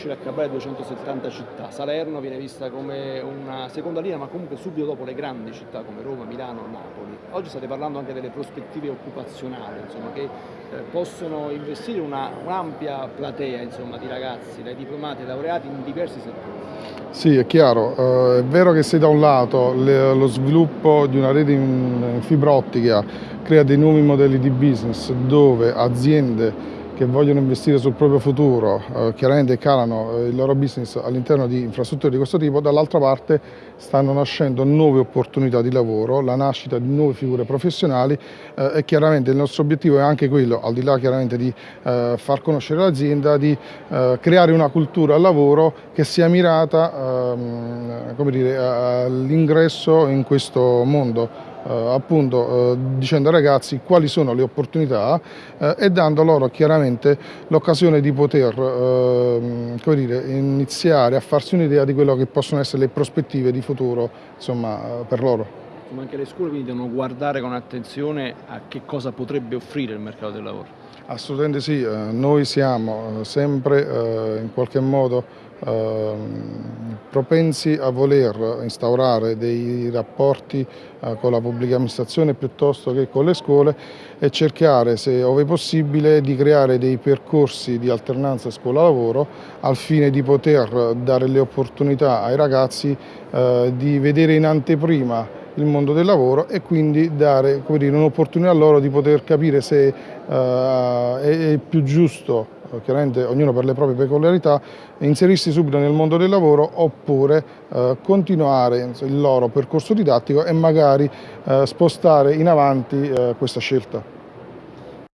riuscire a cappare 270 città. Salerno viene vista come una seconda linea, ma comunque subito dopo le grandi città come Roma, Milano, Napoli. Oggi state parlando anche delle prospettive occupazionali, insomma, che eh, possono investire un'ampia platea insomma, di ragazzi, dai diplomati ai laureati in diversi settori. Sì, è chiaro, uh, è vero che se da un lato lo sviluppo di una rete in fibra ottica crea dei nuovi modelli di business dove aziende che vogliono investire sul proprio futuro, eh, chiaramente calano eh, il loro business all'interno di infrastrutture di questo tipo, dall'altra parte stanno nascendo nuove opportunità di lavoro, la nascita di nuove figure professionali eh, e chiaramente il nostro obiettivo è anche quello, al di là chiaramente di eh, far conoscere l'azienda, di eh, creare una cultura al lavoro che sia mirata ehm, all'ingresso in questo mondo appunto eh, dicendo ai ragazzi quali sono le opportunità eh, e dando loro chiaramente l'occasione di poter dire, iniziare a farsi un'idea di quello che possono essere le prospettive di futuro insomma, per loro. Ma anche le scuole quindi devono guardare con attenzione a che cosa potrebbe offrire il mercato del lavoro. Assolutamente sì, noi siamo sempre in qualche modo Ehm, propensi a voler instaurare dei rapporti eh, con la pubblica amministrazione piuttosto che con le scuole e cercare, se ove possibile, di creare dei percorsi di alternanza scuola-lavoro al fine di poter dare le opportunità ai ragazzi eh, di vedere in anteprima il mondo del lavoro e quindi dare un'opportunità a loro di poter capire se eh, è più giusto chiaramente ognuno per le proprie peculiarità, inserirsi subito nel mondo del lavoro oppure eh, continuare il loro percorso didattico e magari eh, spostare in avanti eh, questa scelta.